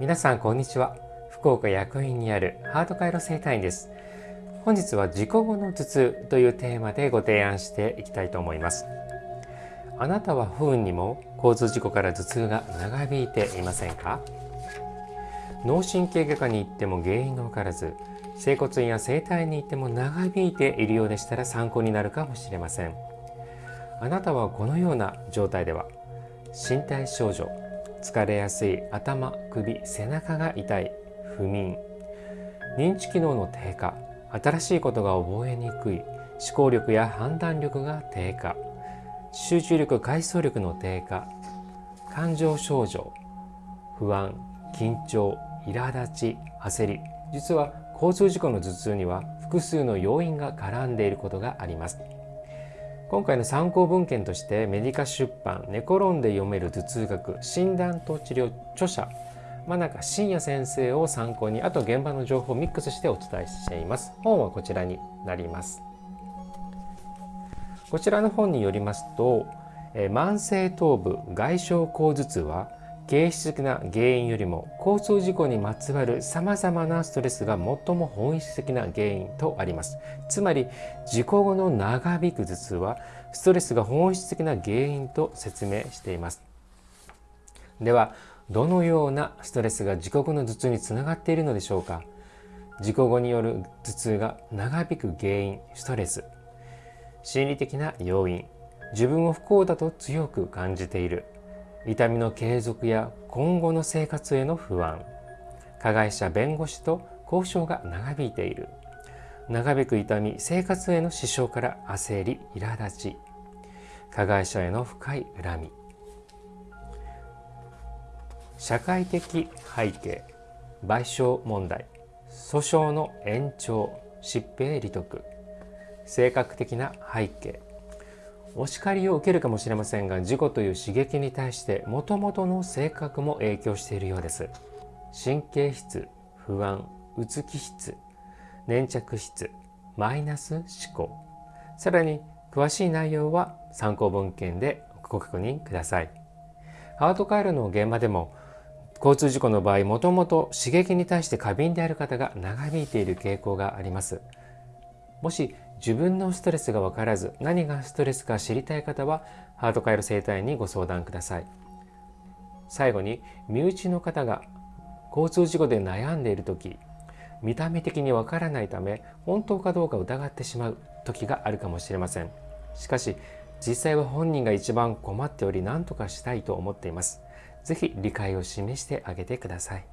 皆さんこんにちは。福岡薬院にあるハート回路生態院です。本日は事故後の頭痛というテーマでご提案していきたいと思います。あなたは不運にも交通事故から頭痛が長引いていませんか？脳神経外科に行っても原因がわからず整骨院や整体に行っても長引いているようでしたら参考になるかもしれません。あなたはこのような状態では身体症状疲れやすい頭首背中が痛い不眠。認知機能の低下。新しいことが覚えにくい。思考力や判断力が低下。集中力回想力の低下。感情症状。不安緊張苛立ち焦り。実は交通事故の頭痛には複数の要因が絡んでいることがあります。今回の参考文献としてメディカ出版「寝転んで読める頭痛学診断と治療」著者真中伸也先生を参考にあと現場の情報をミックスしてお伝えしています。本はこちらになります。こちらの本によりますと慢性頭部外傷後頭痛は形質的な原因よりも交通事故にまつわるさまざまなストレスが最も本質的な原因とあります。つまり事故後の長引く頭痛はストレスが本質的な原因と説明しています。ではどのようなストレスが事故後の頭痛につながっているのでしょうか？事故後による頭痛が長引く原因ストレス。心理的な要因。自分を不幸だと強く感じている。痛みの継続や今後の生活への不安。加害者弁護士と交渉が長引いている。長引く痛み生活への支障から焦り苛立ち。加害者への深い恨み。社会的背景。賠償問題。訴訟の延長。疾病利得。性格的な背景。お叱りを受けるかもしれませんが事故という刺激に対してもともとの性格も影響しているようです。神経質不安うつ気質粘着質マイナス思考。さらに詳しい内容は参考文献でご確認ください。ハート回路の現場でも交通事故の場合もともと刺激に対して過敏である方が長引いている傾向があります。もし自分のストレスが分からず何がストレスか知りたい方はハート回路生態にご相談ください。最後に身内の方が交通事故で悩んでいる時見た目的にわからないため本当かどうか疑ってしまう時があるかもしれません。しかし実際は本人が一番困っており何とかしたいと思っています。是非理解を示してあげてください。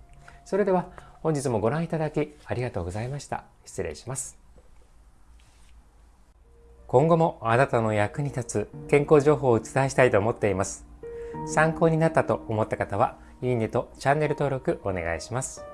それでは本日もご覧いただきありがとうございました。失礼します。今後もあなたの役に立つ健康情報をお伝えしたいと思っています。参考になったと思った方は、いいねとチャンネル登録お願いします。